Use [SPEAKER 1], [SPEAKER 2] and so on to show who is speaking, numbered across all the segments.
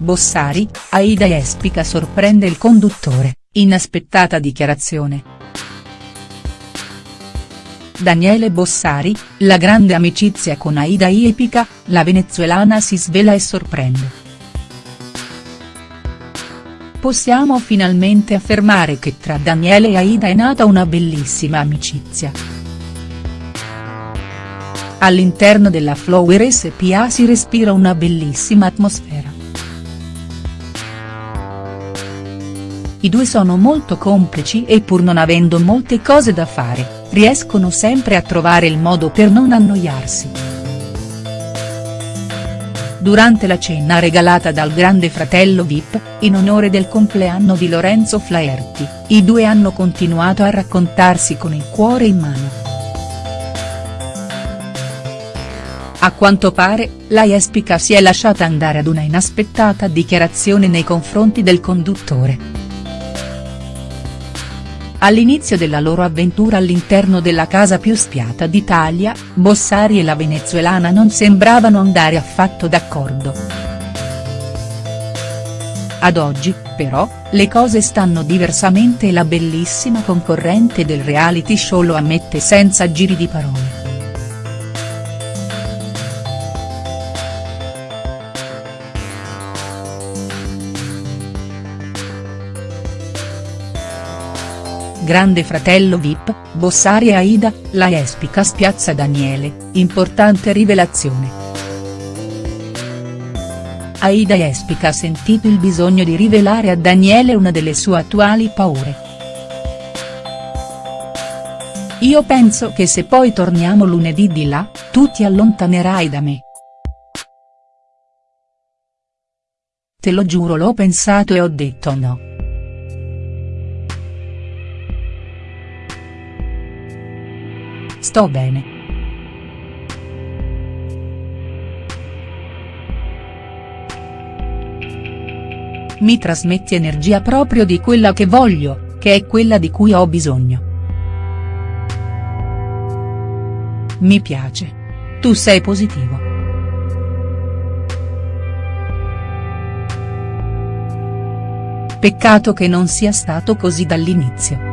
[SPEAKER 1] Bossari, Aida Espica sorprende il conduttore, inaspettata dichiarazione. Daniele Bossari, la grande amicizia con Aida Epica, la venezuelana si svela e sorprende. Possiamo finalmente affermare che tra Daniele e Aida è nata una bellissima amicizia. All'interno della Flower SPA si respira una bellissima atmosfera. I due sono molto complici e pur non avendo molte cose da fare, riescono sempre a trovare il modo per non annoiarsi. Durante la cena regalata dal grande fratello Vip, in onore del compleanno di Lorenzo Flaherty, i due hanno continuato a raccontarsi con il cuore in mano. A quanto pare, la Jespica si è lasciata andare ad una inaspettata dichiarazione nei confronti del conduttore. All'inizio della loro avventura all'interno della casa più spiata d'Italia, Bossari e la venezuelana non sembravano andare affatto d'accordo. Ad oggi, però, le cose stanno diversamente e la bellissima concorrente del reality show lo ammette senza giri di parole. Grande fratello Vip, Bossari e Aida, la Espica spiazza Daniele, importante rivelazione. Aida Espica ha sentito il bisogno di rivelare a Daniele una delle sue attuali paure. Io penso che se poi torniamo lunedì di là, tu ti allontanerai da me. Te lo giuro l'ho pensato e ho detto no. Sto bene. Mi trasmetti energia proprio di quella che voglio, che è quella di cui ho bisogno. Mi piace. Tu sei positivo. Peccato che non sia stato così dall'inizio.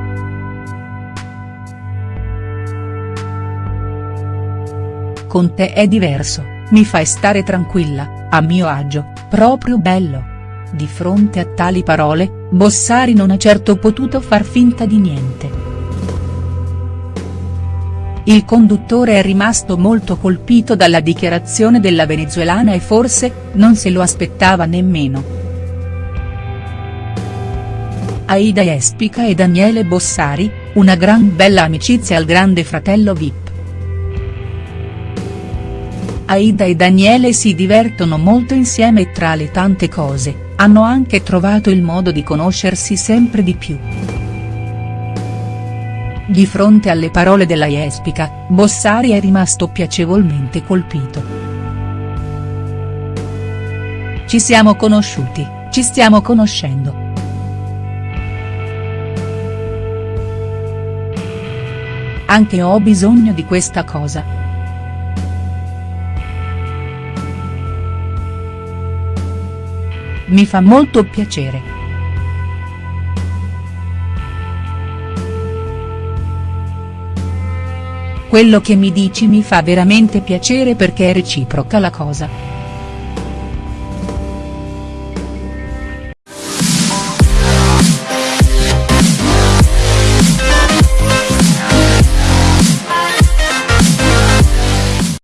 [SPEAKER 1] Con te è diverso, mi fai stare tranquilla, a mio agio, proprio bello. Di fronte a tali parole, Bossari non ha certo potuto far finta di niente. Il conduttore è rimasto molto colpito dalla dichiarazione della venezuelana e forse, non se lo aspettava nemmeno. Aida Espica e Daniele Bossari, una gran bella amicizia al grande fratello Vip. Aida e Daniele si divertono molto insieme e tra le tante cose, hanno anche trovato il modo di conoscersi sempre di più. Di fronte alle parole della Jespica, Bossari è rimasto piacevolmente colpito. Ci siamo conosciuti, ci stiamo conoscendo. Anche ho bisogno di questa cosa. Mi fa molto piacere. Quello che mi dici mi fa veramente piacere perché è reciproca la cosa.